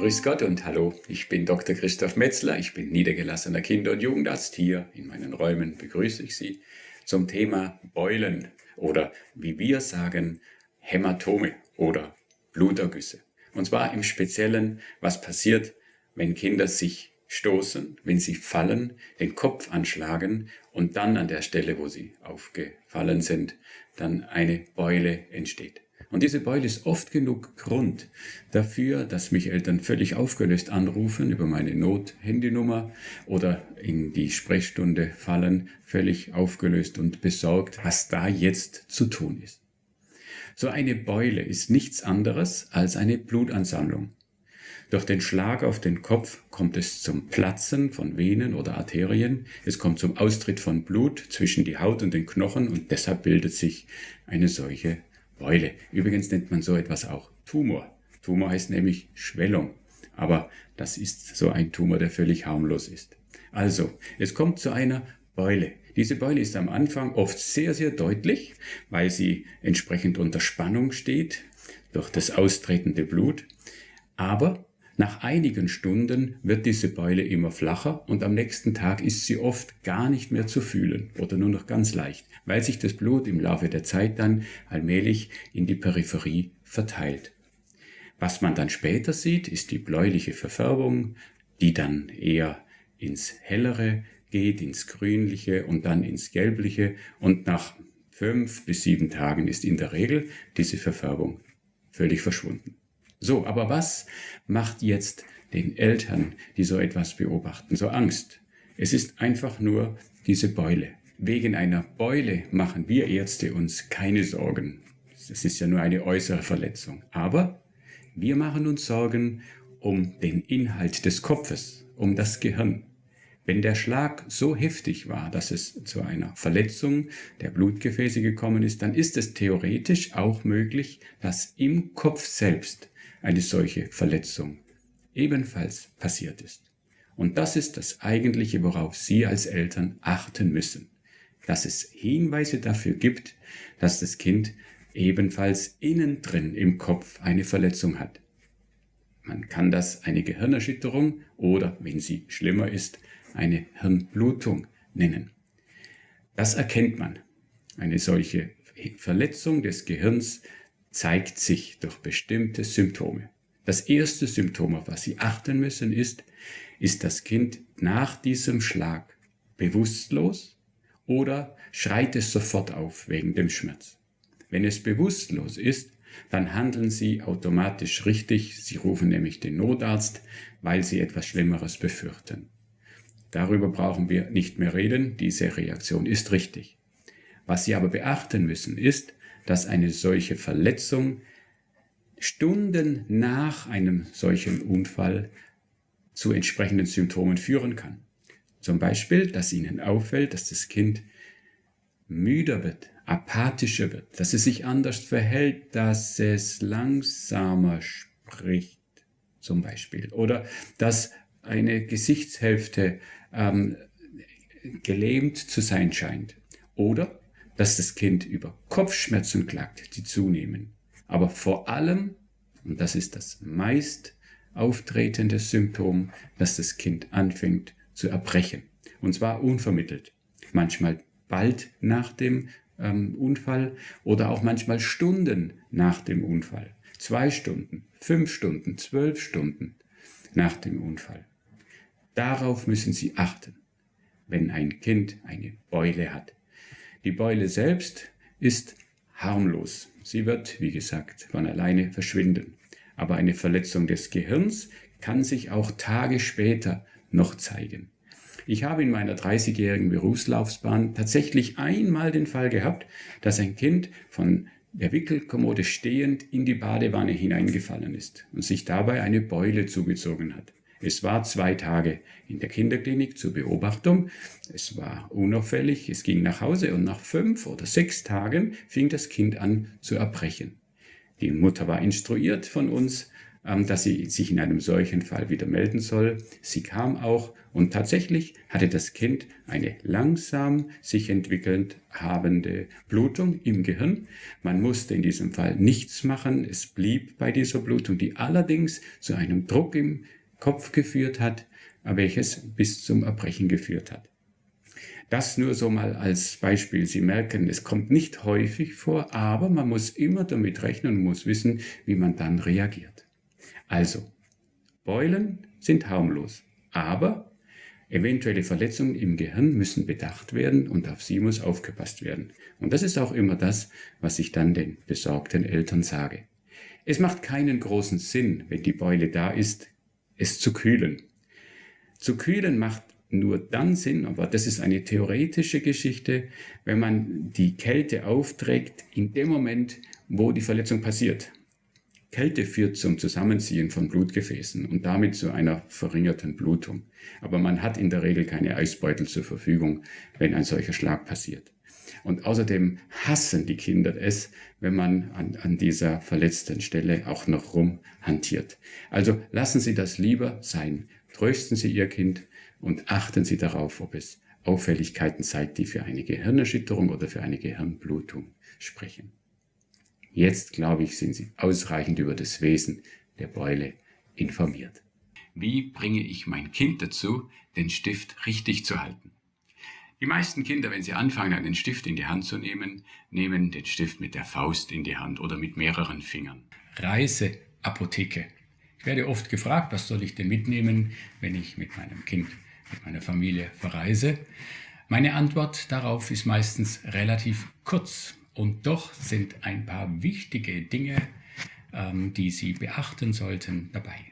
Grüß Gott und hallo, ich bin Dr. Christoph Metzler, ich bin niedergelassener Kinder- und Jugendarzt. Hier in meinen Räumen begrüße ich Sie zum Thema Beulen oder wie wir sagen Hämatome oder Blutergüsse. Und zwar im Speziellen, was passiert, wenn Kinder sich stoßen, wenn sie fallen, den Kopf anschlagen und dann an der Stelle, wo sie aufgefallen sind, dann eine Beule entsteht. Und diese Beule ist oft genug Grund dafür, dass mich Eltern völlig aufgelöst anrufen über meine Not-Handynummer oder in die Sprechstunde fallen, völlig aufgelöst und besorgt, was da jetzt zu tun ist. So eine Beule ist nichts anderes als eine Blutansammlung. Durch den Schlag auf den Kopf kommt es zum Platzen von Venen oder Arterien. Es kommt zum Austritt von Blut zwischen die Haut und den Knochen und deshalb bildet sich eine solche Beule. Übrigens nennt man so etwas auch Tumor. Tumor heißt nämlich Schwellung. Aber das ist so ein Tumor, der völlig harmlos ist. Also, es kommt zu einer Beule. Diese Beule ist am Anfang oft sehr, sehr deutlich, weil sie entsprechend unter Spannung steht durch das austretende Blut. Aber nach einigen Stunden wird diese Beule immer flacher und am nächsten Tag ist sie oft gar nicht mehr zu fühlen oder nur noch ganz leicht, weil sich das Blut im Laufe der Zeit dann allmählich in die Peripherie verteilt. Was man dann später sieht, ist die bläuliche Verfärbung, die dann eher ins Hellere geht, ins Grünliche und dann ins Gelbliche und nach fünf bis sieben Tagen ist in der Regel diese Verfärbung völlig verschwunden. So, aber was macht jetzt den Eltern, die so etwas beobachten, so Angst? Es ist einfach nur diese Beule. Wegen einer Beule machen wir Ärzte uns keine Sorgen. Es ist ja nur eine äußere Verletzung. Aber wir machen uns Sorgen um den Inhalt des Kopfes, um das Gehirn. Wenn der Schlag so heftig war, dass es zu einer Verletzung der Blutgefäße gekommen ist, dann ist es theoretisch auch möglich, dass im Kopf selbst eine solche Verletzung ebenfalls passiert ist. Und das ist das Eigentliche, worauf Sie als Eltern achten müssen, dass es Hinweise dafür gibt, dass das Kind ebenfalls innen drin im Kopf eine Verletzung hat. Man kann das eine Gehirnerschütterung oder, wenn sie schlimmer ist, eine Hirnblutung nennen. Das erkennt man. Eine solche Verletzung des Gehirns zeigt sich durch bestimmte Symptome. Das erste Symptom, auf was Sie achten müssen, ist, ist das Kind nach diesem Schlag bewusstlos oder schreit es sofort auf wegen dem Schmerz. Wenn es bewusstlos ist, dann handeln Sie automatisch richtig. Sie rufen nämlich den Notarzt, weil Sie etwas Schlimmeres befürchten. Darüber brauchen wir nicht mehr reden. Diese Reaktion ist richtig. Was Sie aber beachten müssen, ist, dass eine solche Verletzung Stunden nach einem solchen Unfall zu entsprechenden Symptomen führen kann. Zum Beispiel, dass Ihnen auffällt, dass das Kind müder wird, apathischer wird, dass es sich anders verhält, dass es langsamer spricht, zum Beispiel, oder dass eine Gesichtshälfte ähm, gelähmt zu sein scheint, oder dass das Kind über Kopfschmerzen klagt, die zunehmen. Aber vor allem, und das ist das meist auftretende Symptom, dass das Kind anfängt zu erbrechen. Und zwar unvermittelt. Manchmal bald nach dem ähm, Unfall oder auch manchmal Stunden nach dem Unfall. Zwei Stunden, fünf Stunden, zwölf Stunden nach dem Unfall. Darauf müssen Sie achten, wenn ein Kind eine Beule hat. Die Beule selbst ist harmlos. Sie wird, wie gesagt, von alleine verschwinden. Aber eine Verletzung des Gehirns kann sich auch Tage später noch zeigen. Ich habe in meiner 30-jährigen Berufslaufbahn tatsächlich einmal den Fall gehabt, dass ein Kind von der Wickelkommode stehend in die Badewanne hineingefallen ist und sich dabei eine Beule zugezogen hat. Es war zwei Tage in der Kinderklinik zur Beobachtung. Es war unauffällig, es ging nach Hause und nach fünf oder sechs Tagen fing das Kind an zu erbrechen. Die Mutter war instruiert von uns, ähm, dass sie sich in einem solchen Fall wieder melden soll. Sie kam auch und tatsächlich hatte das Kind eine langsam sich entwickelnd habende Blutung im Gehirn. Man musste in diesem Fall nichts machen. Es blieb bei dieser Blutung, die allerdings zu einem Druck im Kopf geführt hat, welches bis zum Erbrechen geführt hat. Das nur so mal als Beispiel. Sie merken, es kommt nicht häufig vor, aber man muss immer damit rechnen und muss wissen, wie man dann reagiert. Also, Beulen sind harmlos, aber eventuelle Verletzungen im Gehirn müssen bedacht werden und auf sie muss aufgepasst werden. Und das ist auch immer das, was ich dann den besorgten Eltern sage. Es macht keinen großen Sinn, wenn die Beule da ist, es zu kühlen. Zu kühlen macht nur dann Sinn, aber das ist eine theoretische Geschichte, wenn man die Kälte aufträgt in dem Moment, wo die Verletzung passiert. Kälte führt zum Zusammenziehen von Blutgefäßen und damit zu einer verringerten Blutung. Aber man hat in der Regel keine Eisbeutel zur Verfügung, wenn ein solcher Schlag passiert. Und außerdem hassen die Kinder es, wenn man an, an dieser verletzten Stelle auch noch rumhantiert. Also lassen Sie das lieber sein. Trösten Sie Ihr Kind und achten Sie darauf, ob es Auffälligkeiten zeigt, die für eine Gehirnerschütterung oder für eine Gehirnblutung sprechen. Jetzt, glaube ich, sind Sie ausreichend über das Wesen der Beule informiert. Wie bringe ich mein Kind dazu, den Stift richtig zu halten? Die meisten Kinder, wenn sie anfangen, einen Stift in die Hand zu nehmen, nehmen den Stift mit der Faust in die Hand oder mit mehreren Fingern. Reiseapotheke. Ich werde oft gefragt, was soll ich denn mitnehmen, wenn ich mit meinem Kind, mit meiner Familie verreise? Meine Antwort darauf ist meistens relativ kurz. Und doch sind ein paar wichtige Dinge, ähm, die Sie beachten sollten, dabei.